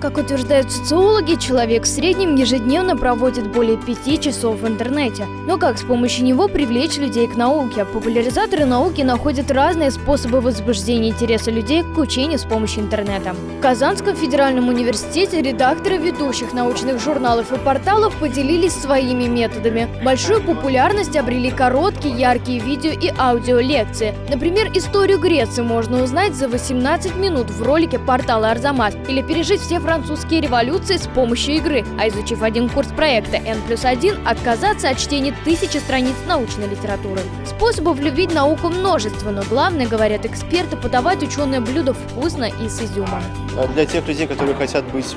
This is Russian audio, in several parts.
Как утверждают социологи, человек в среднем ежедневно проводит более пяти часов в интернете. Но как с помощью него привлечь людей к науке? Популяризаторы науки находят разные способы возбуждения интереса людей к учению с помощью интернета. В Казанском федеральном университете редакторы ведущих научных журналов и порталов поделились своими методами. Большую популярность обрели короткие, яркие видео и аудиолекции. Например, историю Греции можно узнать за 18 минут в ролике портала Арзамас или пережить все французские революции с помощью игры, а изучив один курс проекта N плюс 1, отказаться от чтения тысячи страниц научной литературы. Способов любить науку множество, но главное, говорят эксперты, подавать ученое блюдо вкусно и с изюмом. А Для тех людей, которые хотят быть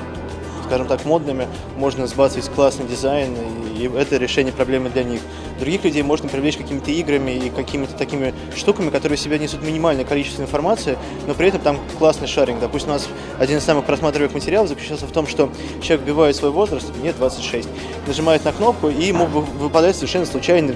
скажем так, модными, можно сбацать классный дизайн, и это решение проблемы для них. Других людей можно привлечь какими-то играми и какими-то такими штуками, которые в себя несут минимальное количество информации, но при этом там классный шаринг. Допустим, у нас один из самых просматриваемых материалов заключался в том, что человек вбивает свой возраст, мне 26, нажимает на кнопку, и ему вы- выпадает совершенно случайно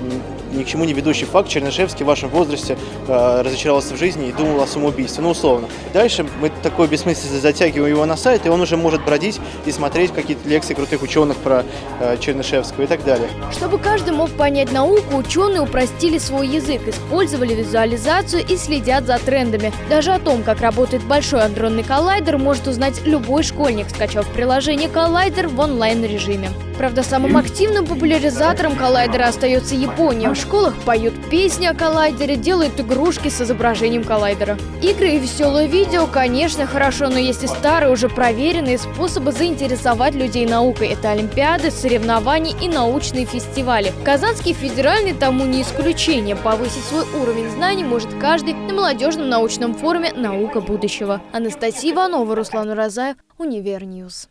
ни к чему не ведущий факт. Чернышевский в вашем возрасте э, разочаровался в жизни и думал о самоубийстве, ну условно. Дальше мы такой бессмысленно затягиваем его на сайт, и он уже может бродить и смотреть какие-то лекции крутых ученых про э, Чернышевского и так далее. Чтобы каждый мог понять науку, ученые упростили свой язык, использовали визуализацию и следят за трендами. Даже о том, как работает большой андронный коллайдер, может узнать любой школьник, скачав приложение «Коллайдер» в онлайн-режиме. Правда, самым активным популяризатором коллайдера остается Япония. В школах поют песни о коллайдере, делают игрушки с изображением коллайдера. Игры и веселое видео, конечно, хорошо, но есть и старые, уже проверенные способы заинтересовать людей наукой. Это олимпиады, соревнования и научные фестивали. Казанский федеральный тому не исключение. Повысить свой уровень знаний может каждый на молодежном научном форуме «Наука будущего». Анастасия Иванова, Руслан Уразаев, Univer News.